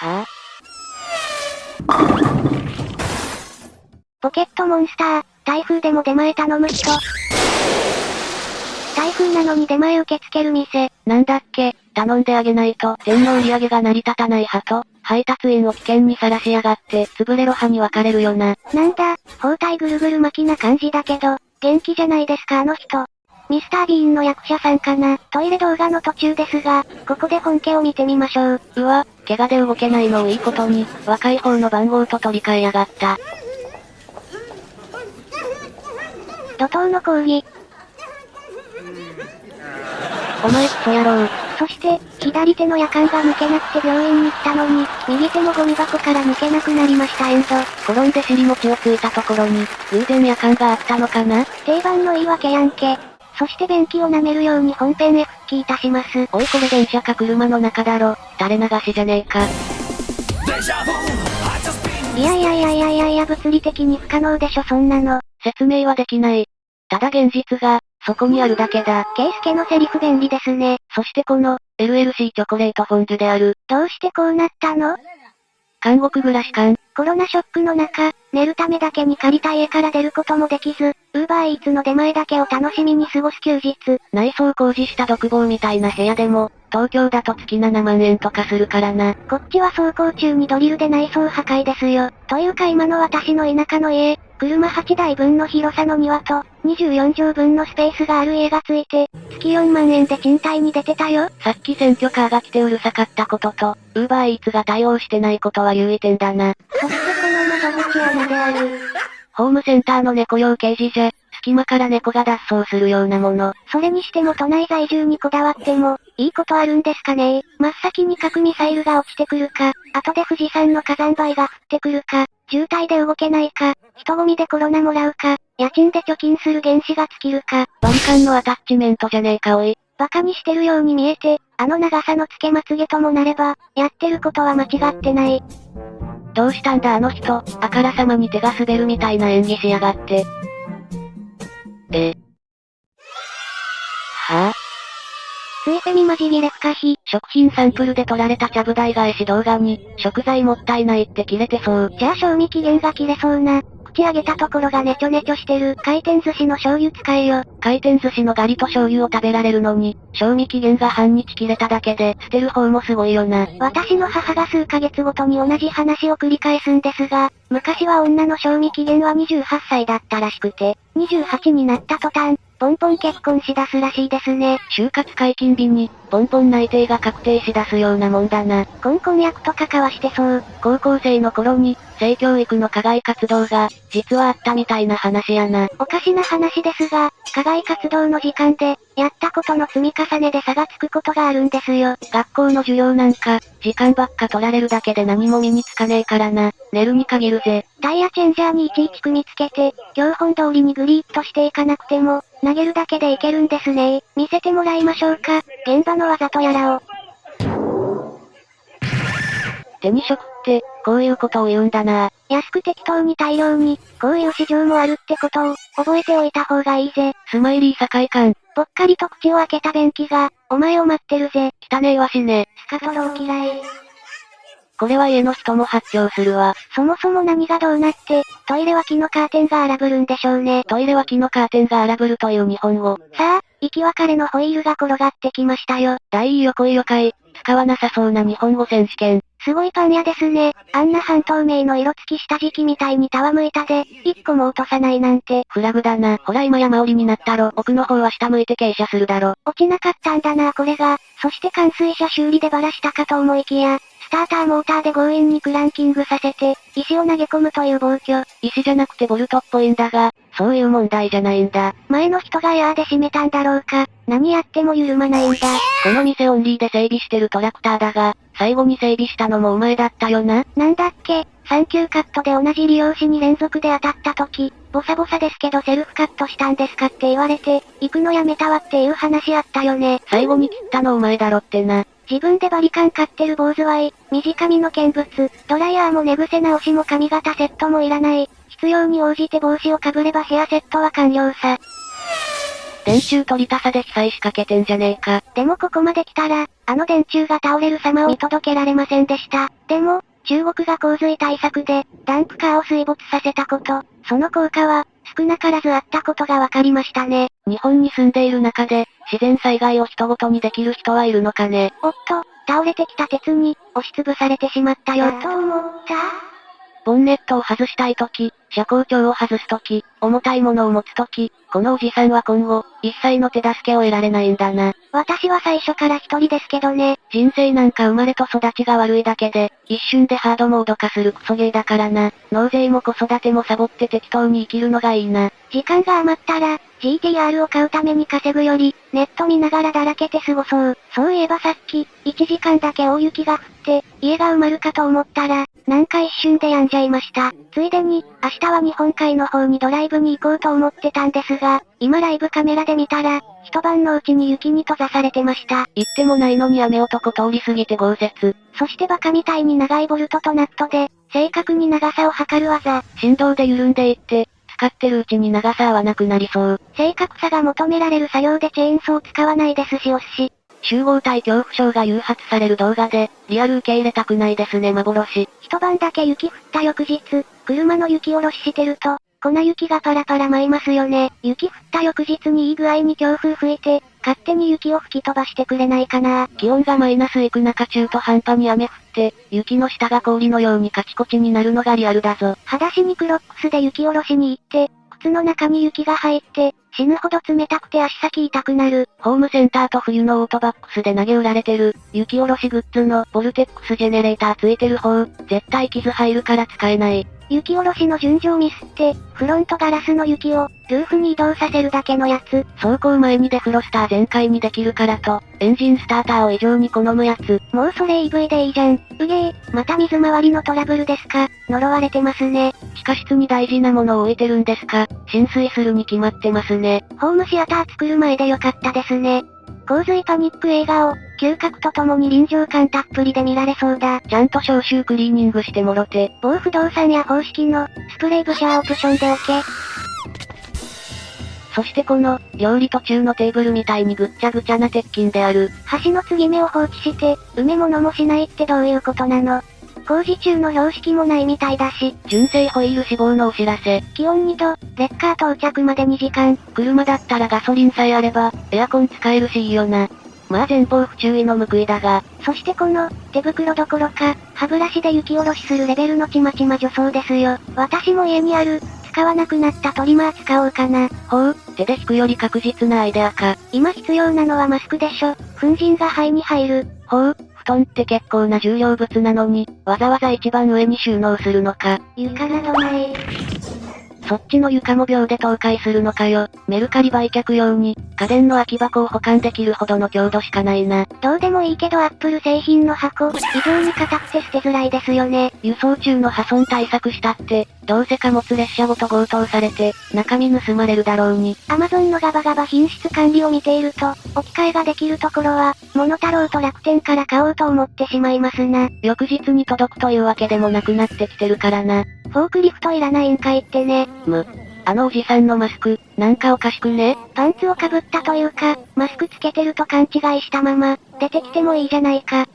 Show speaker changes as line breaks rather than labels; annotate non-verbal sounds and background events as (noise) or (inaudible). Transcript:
は (laughs)
ポケットモンスター、台風でも出前頼む人。台風なのに出前受け付ける店。
なんだっけ、頼んであげないと、店の売り上げが成り立たない派と、配達員を危険にさらしやがって、潰れろ派に分かれるよな。
なんだ、包帯ぐるぐる巻きな感じだけど、元気じゃないですかあの人。ミスター・ビーンの役者さんかな。トイレ動画の途中ですが、ここで本家を見てみましょう。
うわ、怪我で動けないのをいいことに、若い方の番号と取り替えやがった。
怒涛の講義。
お前クソ野郎。
そして、左手の夜間が抜けなくて病院に来たのに、右手のゴミ箱から抜けなくなりましたエンド。
転んで尻餅をついたところに、偶然夜間があったのかな
定番の言い訳やんけ。そして便器を舐めるように本編へ復帰いたします。
おいこれ電車か車の中だろ。垂れ流しじゃねえか。
いやいやいやいやいやいや物理的に不可能でしょそんなの。
説明はできない。ただ現実が、そこにあるだけだ。
ケイスケのセリフ便利ですね。
そしてこの、LLC チョコレートフォンデュである。
どうしてこうなったの？
監獄暮らし感。
コロナショックの中、寝るためだけに借りた家から出ることもできず、ウーバーイーツの出前だけを楽しみに過ごす休日。
内装工事した独房みたいな部屋でも、東京だと月7万円とかするからな。
こっちは走行中にドリルで内装破壊ですよ。というか今の私の田舎の家、車8台分の広さの庭と、24畳分のスペースがある家がついて、月4万円で賃貸に出てたよ。
さっき選挙カーが来てうるさかったことと、ウーバーイーツが対応してないことは優位点だな。
そしてこの窓口穴である。
ホームセンターの猫用ケージじゃ、隙間から猫が脱走するようなもの。
それにしても都内在住にこだわっても、いいことあるんですかね真っ先に核ミサイルが落ちてくるか、後で富士山の火山灰が降ってくるか、渋滞で動けないか、人混みでコロナもらうか、家賃で貯金する原資が尽きるか。
割り勘のアタッチメントじゃねえかおい。
馬鹿にしてるように見えて、あの長さの付けまつげともなれば、やってることは間違ってない。
どうしたんだあの人、あからさまに手が滑るみたいな演技しやがって。え。は？ぁ、あ、
ついセミ混じりレフカヒ。
食品サンプルで撮られたちゃぶ台返し動画に、食材もったいないって切れてそう。
じゃあ賞味期限が切れそうな。口上げたところがネチョネチョしてる。回転寿司の醤油使えよ。
回転寿司のガリと醤油を食べられるのに、賞味期限が半日切れただけで、捨てる方もすごいよな。
私の母が数ヶ月ごとに同じ話を繰り返すんですが、昔は女の賞味期限は28歳だったらしくて、28になった途端、ポンポン結婚しだすらしいですね。
就活解禁日に、ポンポン内定が確定しだすようなもんだな。
コンコン役とか交わしてそう。
高校生の頃に、性教育の課外活動が、実はあったみたいな話やな。
おかしな話ですが、課外活動の時間で、やったことの積み重ねで差がつくことがあるんですよ。
学校の授業なんか、時間ばっか取られるだけで何も身につかねえからな。寝るに限るぜ。
タイヤチェンジャーにいちいち組みつけて、教本通りにグリーッとしていかなくても、投げるだけでいけるんですね見せてもらいましょうか。現場の技とやらを。
手に職って、こういうことを言うんだな。
安く適当に大量に、こういう市場もあるってことを、覚えておいた方がいいぜ。
スマイリー境観。
ぽっかりと口を開けた便器が、お前を待ってるぜ。
汚ねえわしね。
スカトロー嫌い。
これは家の人も発狂するわ。
そもそも何がどうなって、トイレは木のカーテンが荒ぶるんでしょうね。
トイレは木のカーテンが荒ぶるという日本語。
さあ、生き別れのホイールが転がってきましたよ。
大い横いよかい。使わなさそうな日本語選手権。
すごいパン屋ですね。あんな半透明の色付き下敷きみたいにたわむいたで、一個も落とさないなんて。
フラグだな。ほら今山折りになったろ。奥の方は下向いて傾斜するだろ。
落ちなかったんだなこれが。そして冠水車修理でバラしたかと思いきや、スターターモーターで強引にクランキングさせて、石を投げ込むという暴挙。
石じゃなくてボルトっぽいんだが、そういう問題じゃないんだ。
前の人がエアーで閉めたんだろうか。何やっても緩まないんだ。
この店オンリーで整備してるトラクターだが、最後に整備したのもお前だったよな。
なんだっけ、サンキューカットで同じ理容師に連続で当たった時、ボサボサですけどセルフカットしたんですかって言われて、行くのやめたわっていう話あったよね。
最後に切ったのお前だろってな。
自分でバリカン買ってる坊主はい短髪の見物、ドライヤーも寝癖直しも髪型セットもいらない。必要に応じて帽子をかぶればヘアセットは完了さ。
電柱取りたさで被災しかけてんじゃねえか。
でもここまで来たら、あの電柱が倒れる様を見届けられませんでした。でも、中国が洪水対策で、ダンプカーを水没させたこと、その効果は、少なからずあったことが分かりましたね。
日本に住んでいる中で、自然災害を人ごとにできる人はいるのかね。
おっと、倒れてきた鉄に、押しつぶされてしまったよ。と思った
ボンネットを外したいとき、車高調を外すとき、重たいものを持つとき、このおじさんは今後、一切の手助けを得られないんだな。
私は最初から一人ですけどね。
人生なんか生まれと育ちが悪いだけで、一瞬でハードモード化するクソゲーだからな。納税も子育てもサボって適当に生きるのがいいな。
時間が余ったら、GTR を買うために稼ぐより、ネット見ながらだらけて過ごそう。そういえばさっき、1時間だけ大雪が降って、家が埋まるかと思ったら、なんか一瞬で病んじゃいました。ついでに、明日は日本海の方にドライブに行こうと思ってたんですが、今ライブカメラで見たら、一晩のうちに雪に閉ざされてました。
言ってもないのに雨男通り過ぎて豪雪。
そしてバカみたいに長いボルトとナットで、正確に長さを測る技。
振動で緩んでいって、使ってるうちに長さ合わなくなりそう。
正確さが求められる作業でチェーンソー使わないですし押し。
集合体恐怖症が誘発される動画で、リアル受け入れたくないですね幻。
一晩だけ雪降った翌日、車の雪下ろししてると、粉雪がパラパラ舞いますよね。雪降った翌日にいい具合に強風吹いて、勝手に雪を吹き飛ばしてくれないかな。
気温がマイナスいく中中途半端に雨降って、雪の下が氷のようにカチコチになるのがリアルだぞ。
裸足にクロックスで雪下ろしに行って、靴の中に雪が入って、死ぬほど冷たくて足先痛くなる。
ホームセンターと冬のオートバックスで投げ売られてる、雪下ろしグッズのボルテックスジェネレーターついてる方、絶対傷入るから使えない。
雪下ろしの順序をミスって、フロントガラスの雪を、ルーフに移動させるだけのやつ。
走行前にデフロスター全開にできるからと、エンジンスターターを異常に好むやつ。
もうそれ EV でいいじゃん。うげー、また水回りのトラブルですか。呪われてますね。
地下室に大事なものを置いてるんですか。浸水するに決まってますね。
ホームシアター作る前でよかったですね。洪水パニック映画を、嗅覚とともに臨場感たっぷりで見られそうだ。
ちゃんと消臭クリーニングしてもろて。
某不動産や方式の、スプレーブシャーオプションで OK。
そしてこの、料理途中のテーブルみたいにぐっちゃぐちゃな鉄筋である。
橋の継ぎ目を放置して、埋め物もしないってどういうことなの工事中の標識もないみたいだし。
純正ホイール死亡のお知らせ。
気温2度、レッカー到着まで2時間。
車だったらガソリンさえあれば、エアコン使えるしいいよな。まあ前方不注意の報いだが。
そしてこの、手袋どころか、歯ブラシで雪下ろしするレベルのちまちま女装ですよ。私も家にある、使わなくなったトリマー使おうかな。
ほう、手で引くより確実なアイデアか。
今必要なのはマスクでしょ。粉塵が肺に入る。
ほう、布団って結構な重量物なのに、わざわざ一番上に収納するのか。
床などない。
そっちの床も秒で倒壊するのかよ。メルカリ売却用に、家電の空き箱を保管できるほどの強度しかないな。
どうでもいいけどアップル製品の箱、異常に硬くて捨てづらいですよね。
輸送中の破損対策したって、どうせ貨物列車ごと強盗されて、中身盗まれるだろうに。
アマゾンのガバガバ品質管理を見ていると、置き換えができるところは、モノタロウと楽天から買おうと思ってしまいますな。
翌日に届くというわけでもなくなってきてるからな。
フォークリフトいらないんかいってね。
む、あのおじさんのマスク、なんかおかしくね？
パンツをかぶったというか、マスクつけてると勘違いしたまま、出てきてもいいじゃないか。